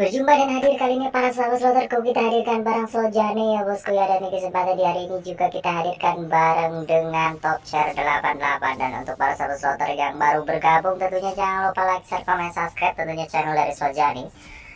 Berjumpa dan hadir kali ini para sahabat sloterku kita hadirkan barang Sojane ya bosku ya. Dan di kesempatan di hari ini juga kita hadirkan bareng dengan top share 88 dan untuk para sahabat sloter yang baru bergabung tentunya jangan lupa like, share, komen, subscribe tentunya channel dari Sojani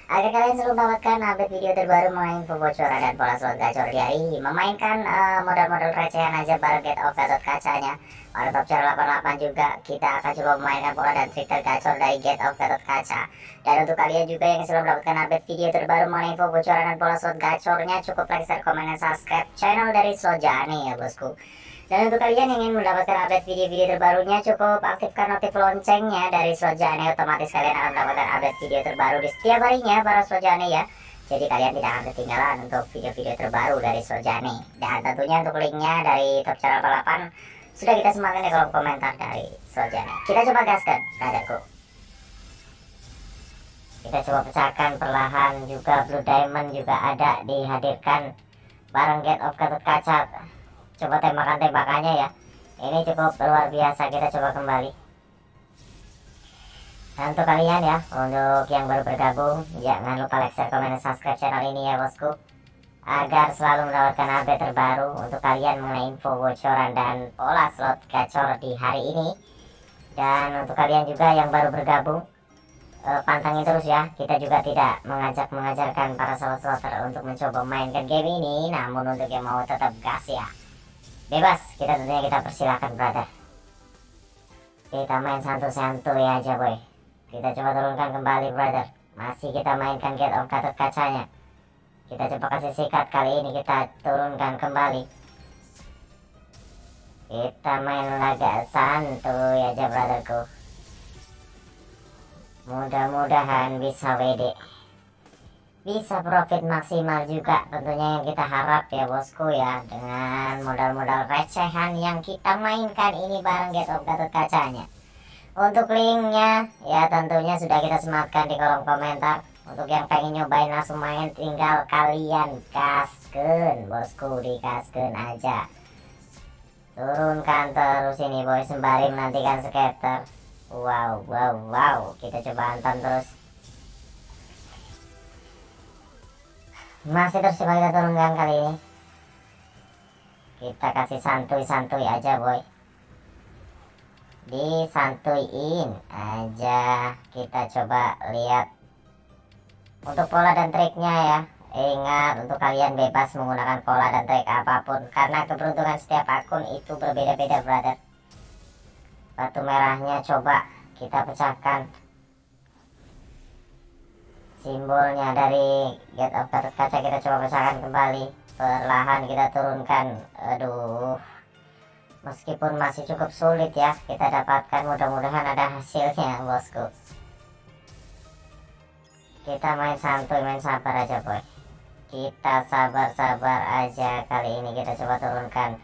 agar kalian selalu mendapatkan update video terbaru mengenai info bocoran dan pola slot gacor di hari ini memainkan uh, modal-modal recehan aja bareng get of Gatot kacanya. Pada top channel 88 juga kita akan coba memainkan pola dan trik tergacor dari get of Gatot kaca. Dan untuk kalian juga yang selalu mendapatkan update video terbaru mengenai info bocoran dan pola slot gacornya cukup like, share, komen, dan subscribe channel dari Sojani ya bosku dan untuk kalian yang ingin mendapatkan update video-video terbarunya cukup aktifkan notif loncengnya dari Sojane otomatis kalian akan mendapatkan update video terbaru di setiap harinya para Sojane ya. Jadi kalian tidak akan ketinggalan untuk video-video terbaru dari Sojane. Dan tentunya untuk linknya dari top channel 88 sudah kita sematkan di kolom komentar dari Sojane. Kita coba gaskan, brotherku. Kita coba pecahkan perlahan juga Blue Diamond juga ada dihadirkan bareng Get of Gatot Kaca coba tembakan-tembakannya ya. Ini cukup luar biasa kita coba kembali. Dan untuk kalian ya untuk yang baru bergabung jangan lupa like share komen dan subscribe channel ini ya bosku. Agar selalu mendapatkan update terbaru untuk kalian mengenai info bocoran dan pola slot gacor di hari ini. Dan untuk kalian juga yang baru bergabung eh, pantangin terus ya. Kita juga tidak mengajak mengajarkan para slot slotter untuk mencoba mainkan game ini. Namun untuk yang mau tetap gas ya bebas kita tentunya kita persilahkan brother. Kita main santu-santuy aja boy kita coba turunkan kembali brother. Masih kita mainkan get of gatot kacanya. Kita coba kasih sikat kali ini kita turunkan kembali. Kita main laga santuy aja brotherku. Mudah-mudahan bisa WD bisa profit maksimal juga tentunya yang kita harap ya bosku ya. Dengan modal-modal recehan yang kita mainkan ini bareng Get of Gatot kacanya. Untuk linknya ya tentunya sudah kita sematkan di kolom komentar. Untuk yang pengen nyobain langsung main tinggal kalian kasken bosku di kasken aja. Turunkan terus ini boy. Sembari menantikan skater. Wow wow wow. Kita coba anton terus masih terus kita turunkan kali ini. Kita kasih santuy-santuy aja boy. Disantuin aja. Kita coba lihat untuk pola dan triknya ya. Ingat untuk kalian bebas menggunakan pola dan trik apa pun. Karena keberuntungan setiap akun itu berbeda-beda brother. Batu merahnya coba kita pecahkan simbolnya dari get of kaca kita coba pecahkan kembali. Perlahan kita turunkan. Aduh. Meskipun masih cukup sulit ya kita dapatkan mudah-mudahan ada hasilnya bosku. Kita main santuy main sabar aja boy. Kita sabar-sabar aja kali ini kita coba turunkan.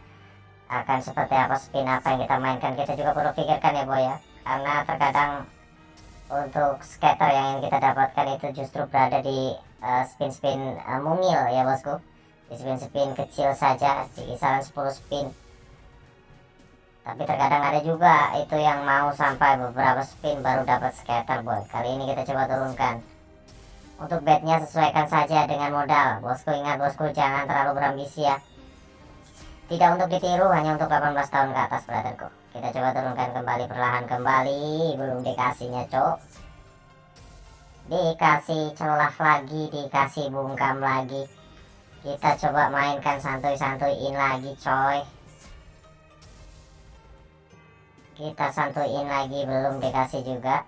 Akan seperti apa spin apa yang kita mainkan kita juga perlu pikirkan ya boy ya. Karena terkadang untuk scatter yang kita dapatkan itu justru berada di uh, spin-spin uh, mungil ya bosku. Di spin-spin kecil saja di kisaran 10 spin. Tapi terkadang ada juga itu yang mau sampai beberapa spin baru dapat scatter boy. Kali ini kita coba turunkan. Untuk bednya sesuaikan saja dengan modal. Bosku ingat bosku jangan terlalu berambisi ya. Tidak untuk ditiru hanya untuk 18 tahun ke atas brotherku kita coba turunkan kembali perlahan kembali. Belum dikasihnya cok dikasih celah lagi dikasih bungkam lagi. Kita coba mainkan santuy-santuyin lagi coy. Kita santuyin lagi belum dikasih juga.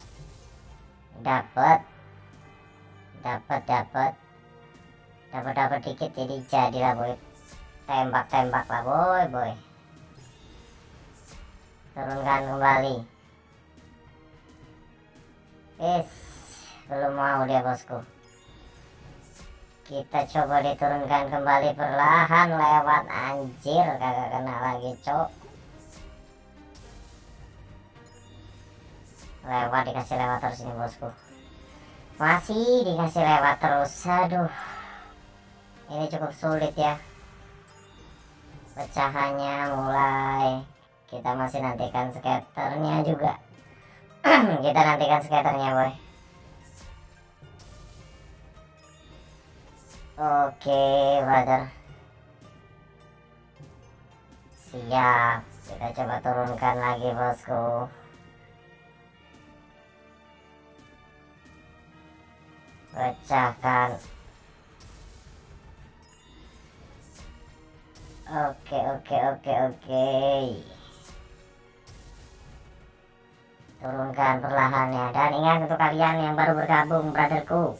Dapat dapat dapat dapat dapat dikit jadi jadilah boy. Tembak tembak lah boy boy turunkan kembali. Es belum mau dia bosku. Kita coba diturunkan kembali perlahan lewat. Anjir kagak kena lagi cok. Lewat dikasih lewat terus ini bosku. Masih dikasih lewat terus. Aduh. Ini cukup sulit ya. Pecahannya mulai kita masih nantikan skaternya juga. Kita nantikan skaternya boy. Oke brother. Siap. Kita coba turunkan lagi bosku. Pecahkan. Oke oke oke oke turunkan perlahannya. Dan ingat untuk kalian yang baru bergabung brotherku.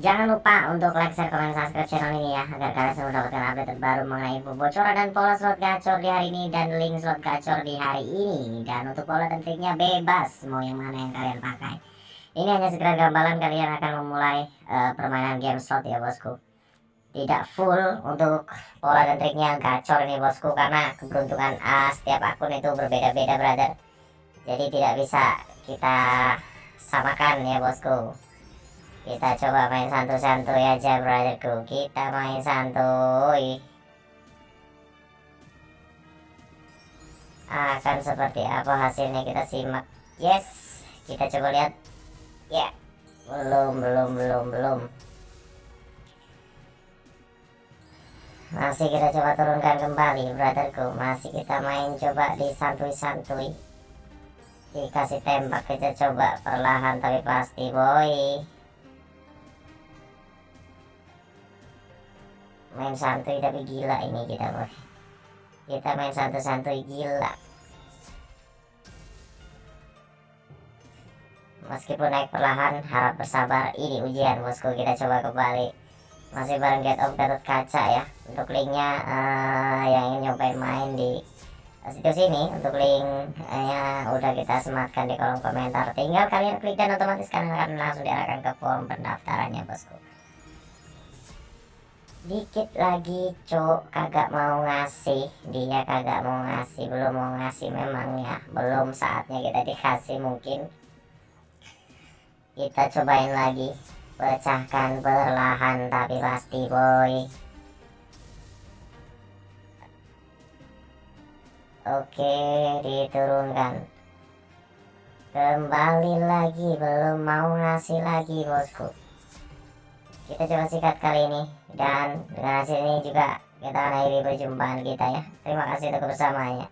Jangan lupa untuk like, share, komen, subscribe channel ini ya Agar kalian selalu mendapatkan update terbaru mengenai info bocoran dan pola slot gacor di hari ini Dan link slot gacor di hari ini. Dan untuk pola dan triknya bebas Mau yang mana yang kalian pakai. Ini hanya sekedar gambaran kalian akan memulai uh, permainan game slot ya bosku. Tidak full untuk pola dan triknya gacor ini bosku Karena keberuntungan uh, setiap akun itu berbeda-beda brother Jadi tidak bisa kita samakan ya bosku. Kita coba main santuy-santuy aja brotherku. Kita main santuy. Akan seperti apa hasilnya kita simak. Yes kita coba lihat. Ya yeah. belum belum belum belum. Masih kita coba turunkan kembali brotherku. Masih kita main coba di santuy-santuy dikasih tembak kita coba perlahan tapi pasti boy. Main santuy tapi gila ini kita boy. Kita main santuy-santuy gila. Meskipun naik perlahan harap bersabar. Ini ujian bosku. Kita coba kembali. Masih bareng get of Gatot Kaca ya. Untuk linknya uh, yang ingin nyobain main di situs ini untuk linknya udah kita sematkan di kolom komentar. Tinggal kalian klik dan otomatis kalian akan langsung diarahkan ke form pendaftarannya bosku. Dikit lagi cok kagak mau ngasih. Dia kagak mau ngasih. Belum mau ngasih memang ya. Belum saatnya kita dikasih mungkin. Kita cobain lagi. Pecahkan perlahan tapi pasti boy oke diturunkan. Kembali lagi belum mau ngasih lagi bosku. Kita coba sikat kali ini dan dengan hasil ini juga kita akhiri perjumpaan kita ya. Terima kasih untuk bersamanya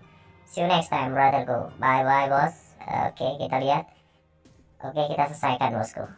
see you next time brotherku bye bye bos. Oke kita lihat. Oke kita selesaikan bosku